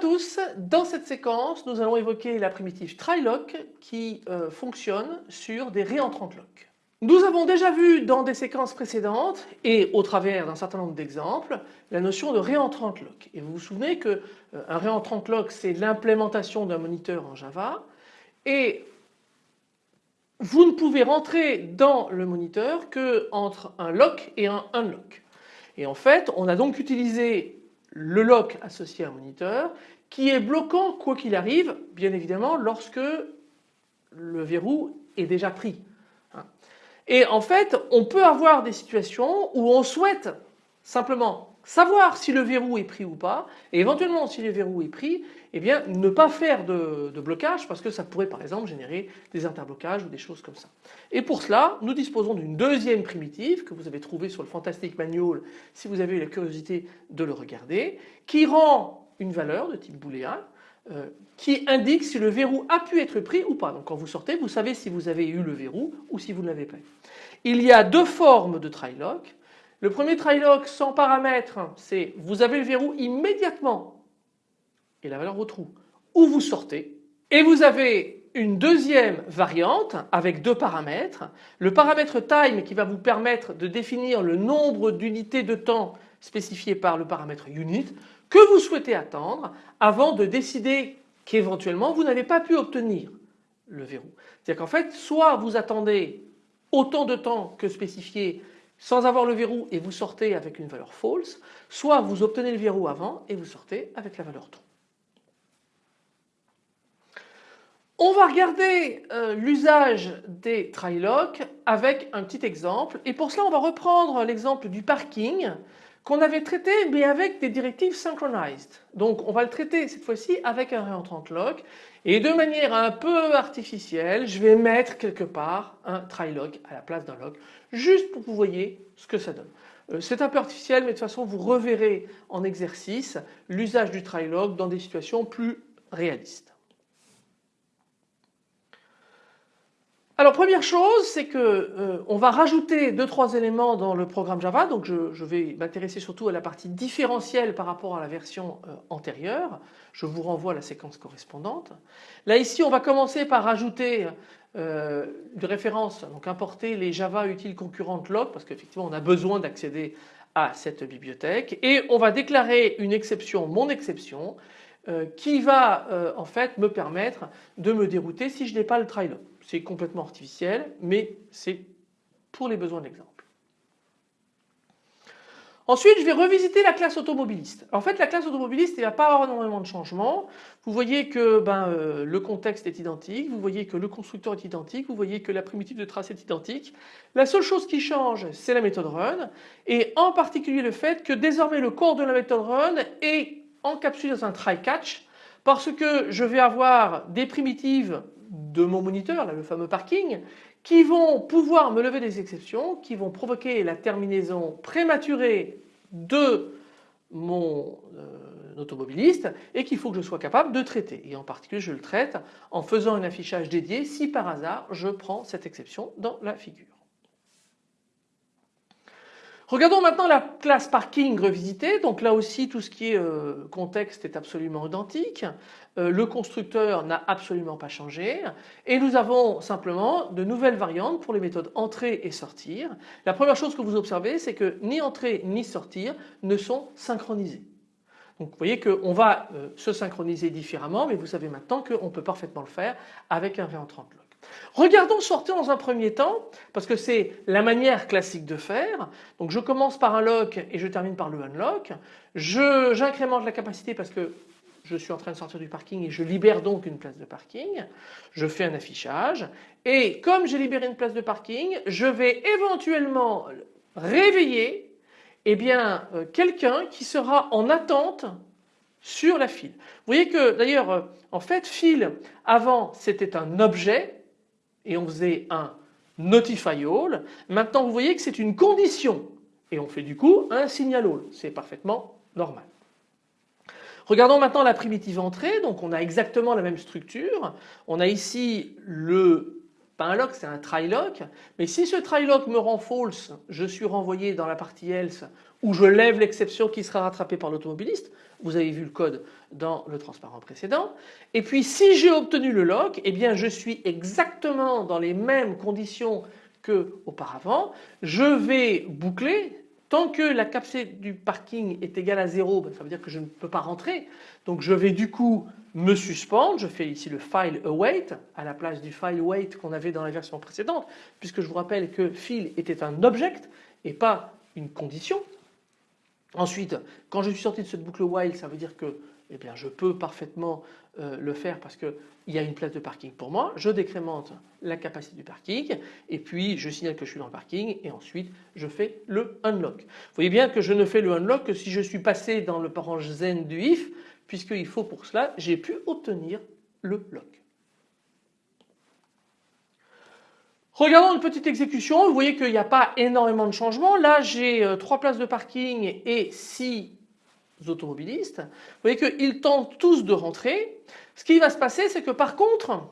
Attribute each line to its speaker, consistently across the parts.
Speaker 1: tous, dans cette séquence nous allons évoquer la primitive trylock qui euh, fonctionne sur des réentrantes lock. Nous avons déjà vu dans des séquences précédentes et au travers d'un certain nombre d'exemples la notion de réentrante lock. Et vous vous souvenez qu'un euh, réentrante lock c'est l'implémentation d'un moniteur en Java et vous ne pouvez rentrer dans le moniteur que entre un lock et un unlock. Et en fait on a donc utilisé le lock associé à un moniteur qui est bloquant quoi qu'il arrive bien évidemment lorsque le verrou est déjà pris. Et en fait, on peut avoir des situations où on souhaite simplement savoir si le verrou est pris ou pas, et éventuellement si le verrou est pris, eh bien ne pas faire de, blocage parce que ça pourrait par exemple générer des interblocages ou des choses comme ça. Et pour cela, nous disposons d'une deuxième primitive que vous avez trouvée sur le Fantastic Manual si vous avez eu la curiosité de le regarder, qui rend une valeur de type booléen euh, qui indique si le verrou a pu être pris ou pas. Donc quand vous sortez, vous savez si vous avez eu le verrou ou si vous ne l'avez pas eu. Il y a deux formes de try-lock. Le premier try-lock sans paramètres, c'est vous avez le verrou immédiatement et la valeur au trou, ou vous sortez. Et vous avez une deuxième variante avec deux paramètres. Le paramètre time qui va vous permettre de définir le nombre d'unités de temps spécifié par le paramètre unit que vous souhaitez attendre avant de décider qu'éventuellement vous n'avez pas pu obtenir le verrou. C'est-à-dire qu'en fait soit vous attendez autant de temps que spécifié sans avoir le verrou et vous sortez avec une valeur false, soit vous obtenez le verrou avant et vous sortez avec la valeur true. On va regarder euh, l'usage des try-lock avec un petit exemple et pour cela on va reprendre l'exemple du parking qu'on avait traité mais avec des directives synchronized. Donc on va le traiter cette fois-ci avec un réentrant lock et de manière un peu artificielle je vais mettre quelque part un try à la place d'un lock juste pour que vous voyez ce que ça donne. Euh, c'est un peu artificiel mais de toute façon vous reverrez en exercice l'usage du try dans des situations plus réalistes. Alors première chose, c'est que euh, on va rajouter deux trois éléments dans le programme Java. Donc je, vais m'intéresser surtout à la partie différentielle par rapport à la version euh, antérieure. Je vous renvoie à la séquence correspondante. Là ici, on va commencer par rajouter euh, une référence, donc importer les Java utiles concurrentes log parce qu'effectivement on a besoin d'accéder à cette bibliothèque et on va déclarer une exception, mon exception, qui va en fait me permettre de me dérouter si je n'ai pas le try. C'est complètement artificiel, mais c'est pour les besoins de l'exemple. Ensuite, je vais revisiter la classe automobiliste. En fait, la classe automobiliste, il n'y a pas avoir énormément de changements. Vous voyez que ben, euh, le contexte est identique, vous voyez que le constructeur est identique, vous voyez que la primitive de trace est identique. La seule chose qui change, c'est la méthode run, et en particulier le fait que désormais le corps de la méthode run est encapsulé dans un try-catch, parce que je vais avoir des primitives de mon moniteur, le fameux parking, qui vont pouvoir me lever des exceptions, qui vont provoquer la terminaison prématurée de mon euh, automobiliste et qu'il faut que je sois capable de traiter. Et en particulier je le traite en faisant un affichage dédié si par hasard je prends cette exception dans la figure. Regardons maintenant la classe parking revisitée. Donc là aussi tout ce qui est euh, contexte est absolument identique. Euh, le constructeur n'a absolument pas changé et nous avons simplement de nouvelles variantes pour les méthodes entrer et sortir. La première chose que vous observez c'est que ni entrer ni sortir ne sont synchronisés. Donc vous voyez qu'on va euh, se synchroniser différemment mais vous savez maintenant qu'on peut parfaitement le faire avec un réentrant Regardons sortir dans un premier temps, parce que c'est la manière classique de faire. Donc je commence par un lock et je termine par le unlock. J'incrémente la capacité parce que je suis en train de sortir du parking et je libère donc une place de parking. Je fais un affichage et comme j'ai libéré une place de parking, je vais éventuellement réveiller eh bien euh, quelqu'un qui sera en attente sur la file. Vous voyez que d'ailleurs euh, en fait file avant c'était un objet et on faisait un notify all. Maintenant vous voyez que c'est une condition et on fait du coup un signal all. C'est parfaitement normal. Regardons maintenant la primitive entrée. Donc on a exactement la même structure. On a ici le pas un lock, c'est un try lock. Mais si ce try lock me rend false, je suis renvoyé dans la partie else où je lève l'exception qui sera rattrapée par l'automobiliste. Vous avez vu le code dans le transparent précédent. Et puis si j'ai obtenu le lock, eh bien je suis exactement dans les mêmes conditions que auparavant. Je vais boucler Tant que la capacité du parking est égale à 0, ben, ça veut dire que je ne peux pas rentrer. Donc je vais du coup me suspendre. Je fais ici le file await à la place du file wait qu'on avait dans la version précédente puisque je vous rappelle que file était un object et pas une condition. Ensuite, quand je suis sorti de cette boucle while, ça veut dire que eh bien, je peux parfaitement euh, le faire parce qu'il y a une place de parking pour moi. Je décrémente la capacité du parking et puis je signale que je suis dans le parking et ensuite je fais le unlock. Vous voyez bien que je ne fais le unlock que si je suis passé dans le parange zen du if puisqu'il faut pour cela j'ai pu obtenir le lock. Regardons une petite exécution, vous voyez qu'il n'y a pas énormément de changements. Là j'ai euh, trois places de parking et six automobilistes. Vous voyez qu'ils tentent tous de rentrer. Ce qui va se passer, c'est que par contre,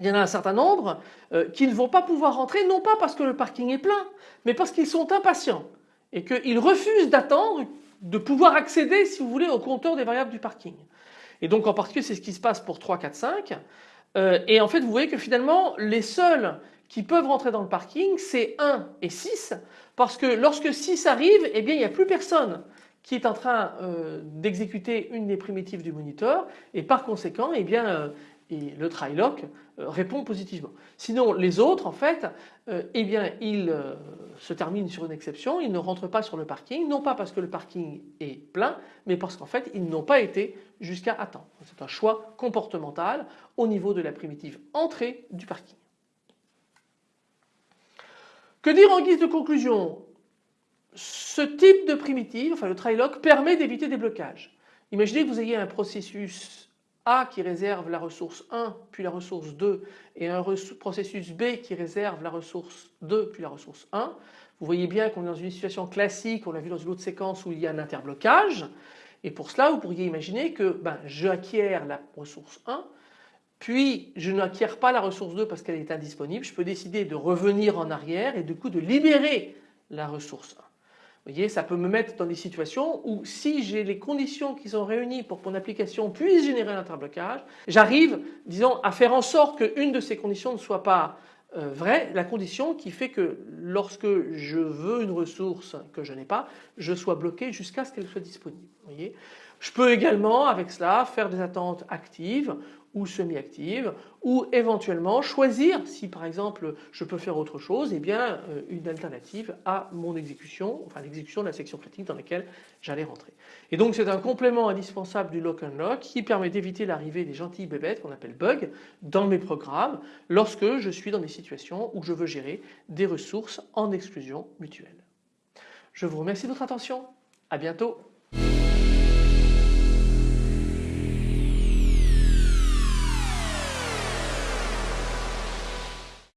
Speaker 1: il y en a un certain nombre euh, qui ne vont pas pouvoir rentrer, non pas parce que le parking est plein, mais parce qu'ils sont impatients et qu'ils refusent d'attendre de pouvoir accéder, si vous voulez, au compteur des variables du parking. Et donc en particulier, c'est ce qui se passe pour 3, 4, 5. et en fait, vous voyez que finalement, les seuls qui peuvent rentrer dans le parking, c'est 1 et 6, parce que lorsque 6 arrive, eh bien, il n'y a plus personne qui est en train euh, d'exécuter une des primitives du moniteur et par conséquent eh bien, euh, le try lock euh, répond positivement. Sinon les autres en fait eh bien, ils se terminent sur une exception, ils ne rentrent pas sur le parking, non pas parce que le parking est plein mais parce qu'en fait ils n'ont pas été jusqu'à attendre. C'est un choix comportemental au niveau de la primitive entrée du parking. Que dire en guise de conclusion? Ce type de primitive, enfin le try lock, permet d'éviter des blocages. Imaginez que vous ayez un processus A qui réserve la ressource 1 puis la ressource 2 et un processus B qui réserve la ressource 2 puis la ressource 1. Vous voyez bien qu'on est dans une situation classique, on l'a vu dans une autre séquence où il y a un interblocage et pour cela vous pourriez imaginer que ben, j'acquiers la ressource 1 puis je n'acquiers pas la ressource 2 parce qu'elle est indisponible, je peux décider de revenir en arrière et du coup de libérer la ressource 1 voyez, ça peut me mettre dans des situations où si j'ai les conditions qui sont réunies pour que mon application puisse générer un interblocage, j'arrive, disons, à faire en sorte qu'une de ces conditions ne soit pas euh, vraie, la condition qui fait que lorsque je veux une ressource que je n'ai pas, je sois bloqué jusqu'à ce qu'elle soit disponible. Voyez? Je peux également avec cela faire des attentes actives ou semi-active ou éventuellement choisir si par exemple je peux faire autre chose et eh bien euh, une alternative à mon exécution, enfin l'exécution de la section critique dans laquelle j'allais rentrer. Et donc c'est un complément indispensable du lock unlock qui permet d'éviter l'arrivée des gentilles bébêtes qu'on appelle bugs dans mes programmes lorsque je suis dans des situations où je veux gérer des ressources en exclusion mutuelle. Je vous remercie de votre attention, à bientôt.